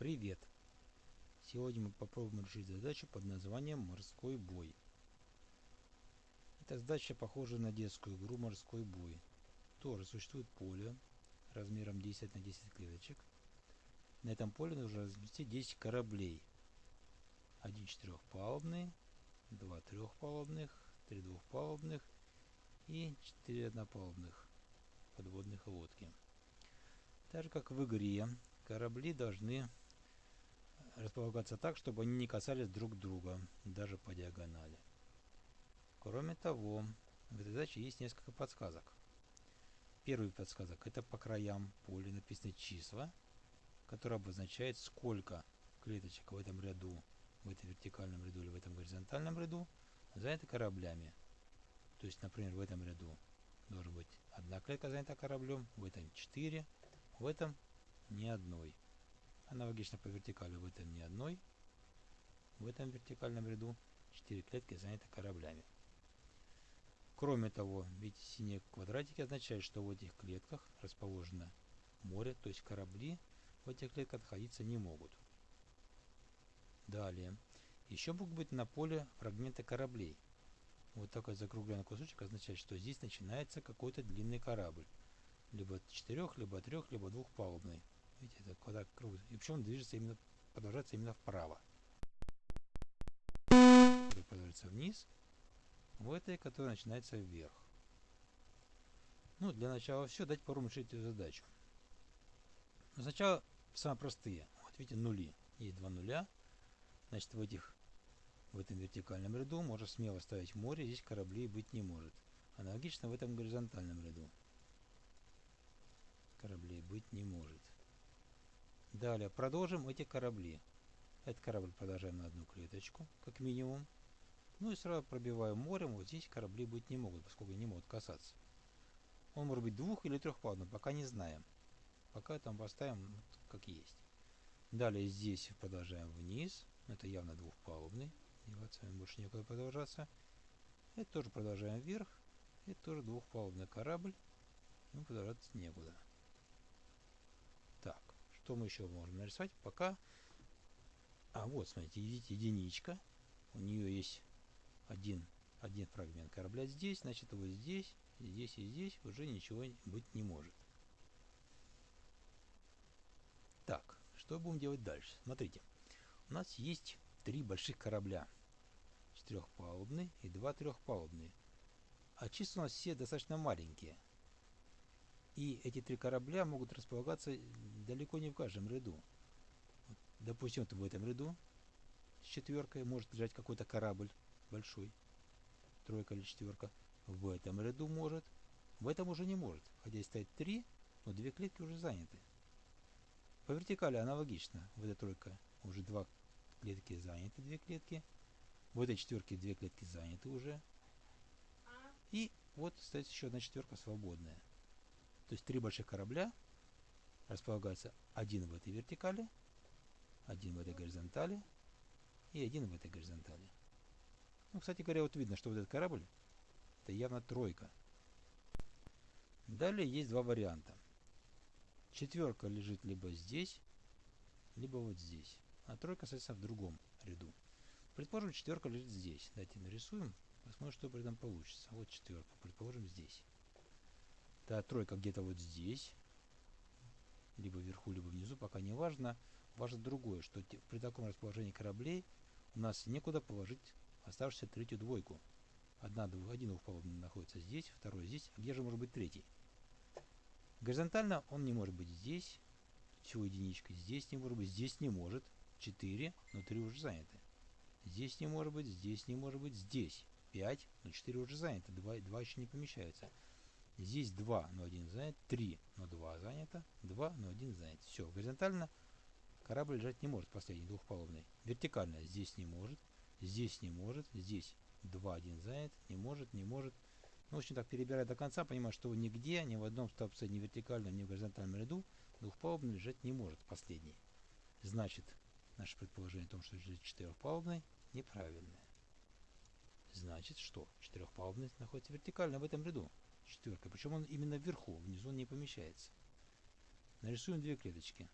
Привет! Сегодня мы попробуем решить задачу под названием «Морской бой». Эта задача похожа на детскую игру «Морской бой». Тоже существует поле размером 10 на 10 клеточек. На этом поле нужно разместить 10 кораблей. Один четырехпалубный, два трехпалубных, три двухпалубных и четыре однопалубных подводных лодки. Так же как в игре, корабли должны располагаться так, чтобы они не касались друг друга, даже по диагонали. Кроме того, в этой задаче есть несколько подсказок. Первый подсказок это по краям поля написаны числа, которые обозначают сколько клеточек в этом ряду, в этом вертикальном ряду или в этом горизонтальном ряду заняты кораблями. То есть, например, в этом ряду должен быть одна клетка занята кораблем, в этом 4, в этом ни одной. Аналогично по вертикали в этом ни одной. В этом вертикальном ряду 4 клетки заняты кораблями. Кроме того, видите, синие квадратики означают, что в этих клетках расположено море, то есть корабли в этих клетках находиться не могут. Далее. Еще могут быть на поле фрагменты кораблей. Вот такой закругленный кусочек означает, что здесь начинается какой-то длинный корабль. Либо четырех, либо трех, либо двухпалубный. Видите, это квадрат круг. И причем он движется именно, продолжается именно вправо. Который продолжается вниз. В этой, которая начинается вверх. Ну, для начала все, дать попробуем решить эту задачу. Но сначала самые простые. Вот видите, нули. Есть два нуля. Значит, в этих в этом вертикальном ряду можно смело ставить море, здесь кораблей быть не может. Аналогично в этом горизонтальном ряду. Кораблей быть не может. Далее продолжим эти корабли. Этот корабль продолжаем на одну клеточку, как минимум. Ну и сразу пробиваем морем, вот здесь корабли быть не могут, поскольку не могут касаться. Он может быть двух- или трехпалубным, пока не знаем. Пока там поставим как есть. Далее здесь продолжаем вниз. Это явно двухпалубный. Деваться больше некуда продолжаться. Это тоже продолжаем вверх. Это тоже двухпалубный корабль. Ну, продолжаться некуда. Что мы еще можем нарисовать? Пока... А, вот, смотрите, видите, единичка. У нее есть один, один фрагмент корабля здесь, значит, вот здесь, здесь и здесь уже ничего быть не может. Так, что будем делать дальше? Смотрите, у нас есть три больших корабля. Четырехпалубный и два трехпалубные. А числа у нас все достаточно маленькие. И эти три корабля могут располагаться далеко не в каждом ряду. Допустим, вот в этом ряду с четверкой может лежать какой-то корабль большой, тройка или четверка. В этом ряду может, в этом уже не может. Хотя и стоит три, но две клетки уже заняты. По вертикали аналогично. В этой тройка уже два клетки заняты, две клетки. В этой четверке две клетки заняты уже. И вот стоит еще одна четверка свободная. То есть три больших корабля располагаются один в этой вертикали, один в этой горизонтали и один в этой горизонтали. Ну, кстати говоря, вот видно, что вот этот корабль это явно тройка. Далее есть два варианта. Четверка лежит либо здесь, либо вот здесь. А тройка, соответственно, в другом ряду. Предположим, четверка лежит здесь. Давайте нарисуем, посмотрим, что при этом получится. Вот четверка, предположим, здесь. Да, тройка где-то вот здесь. Либо вверху, либо внизу, пока не важно. Важно другое, что при таком расположении кораблей у нас некуда положить оставшуюся третью двойку. Одна, двух, один двухпалубный находится здесь, второй здесь. А где же может быть третий? Горизонтально он не может быть здесь. Всего единичка. Здесь не может быть, здесь не может. 4, но 3 уже заняты. Здесь не может быть, здесь не может быть, здесь 5, но 4 уже заняты. 2, 2 еще не помещаются. Здесь 2, но 1 занят. 3, но 2 занято. 2, но 1 занят. Все, горизонтально корабль лежать не может, последний, двухпалубный. Вертикально здесь не может, здесь не может, здесь 2, 1 занят, не может, не может. Ну, в общем, так перебирая до конца, понимаю, что нигде, ни в одном столбце, ни в вертикальном, ни в горизонтальном ряду двухпалубный лежать не может, последний. Значит, наше предположение о том, что лежит четырехпалубный, неправильное. Значит, что? Четырехпалубный находится вертикально в этом ряду четверкой. Причем он именно вверху, внизу он не помещается. Нарисуем две клеточки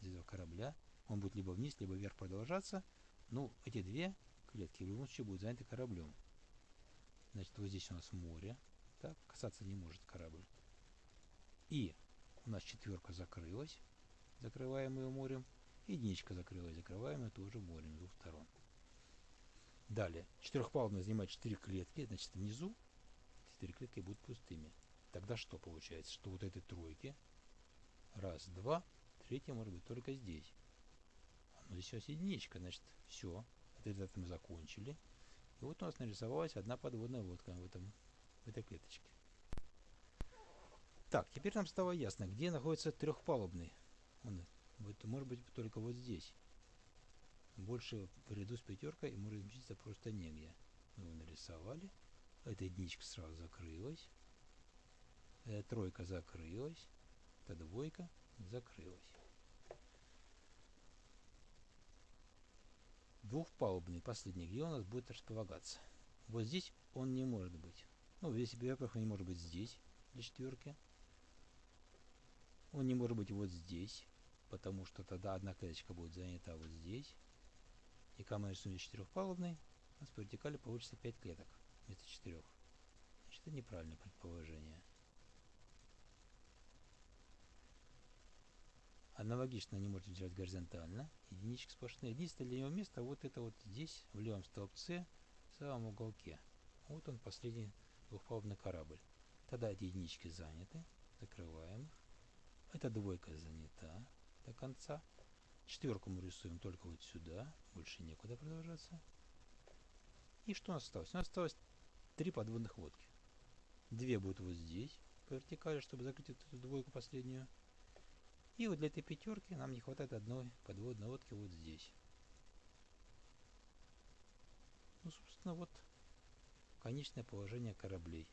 из этого корабля. Он будет либо вниз, либо вверх продолжаться. Ну, эти две клетки в любом случае будут заняты кораблем. Значит, вот здесь у нас море. Так, касаться не может корабль. И у нас четверка закрылась, закрываем ее морем. Единичка закрылась, закрываем ее тоже морем с двух сторон. Далее, четырехпалубная занимает 4 клетки, значит внизу 4 клетки будут пустыми. Тогда что получается? Что вот этой тройки, раз, два, третья может быть только здесь. Но здесь у нас единичка, значит все, это мы закончили. И вот у нас нарисовалась одна подводная лодка в, этом, в этой клеточке. Так, теперь нам стало ясно, где находится трехпалубный. Он, вот, может быть только вот здесь. Больше в ряду с пятеркой может разместиться просто негде. Мы его нарисовали. Эта единичка сразу закрылась. Эта тройка закрылась. Эта двойка закрылась. Двухпалубный последний, где у нас будет располагаться? Вот здесь он не может быть. Ну, здесь, во-первых, он не может быть здесь, для четверки. Он не может быть вот здесь, потому что тогда одна клеточка будет занята вот здесь. И мы рисуем четырехпалубный, у нас по вертикали получится 5 клеток вместо 4. Значит, это неправильное предположение. Аналогично не можете взять горизонтально. Единички сплошные. Единственное для него место вот это вот здесь, в левом столбце, в самом уголке. Вот он, последний двухпалубный корабль. Тогда эти единички заняты. Закрываем их. Эта двойка занята до конца. Четверку мы рисуем только вот сюда. Больше некуда продолжаться. И что у нас осталось? У нас осталось три подводных лодки. Две будут вот здесь, по вертикали, чтобы закрыть эту двойку последнюю. И вот для этой пятерки нам не хватает одной подводной лодки вот здесь. Ну, собственно, вот конечное положение кораблей.